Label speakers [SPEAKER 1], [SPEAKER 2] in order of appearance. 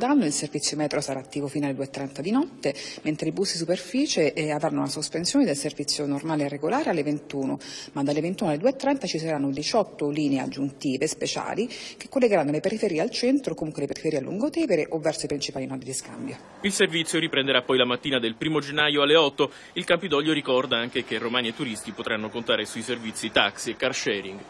[SPEAKER 1] Danno il servizio metro sarà attivo fino alle 2.30 di notte, mentre i bus di superficie eh, avranno una sospensione del servizio normale e regolare alle 21, ma dalle 21 alle 2.30 ci saranno 18 linee aggiuntive speciali che collegheranno le periferie al centro, comunque le periferie a Lungotevere o verso i principali nodi di scambio.
[SPEAKER 2] Il servizio riprenderà poi la mattina del 1 gennaio alle 8. Il Campidoglio ricorda anche che romani e turisti potranno contare sui servizi taxi e car sharing.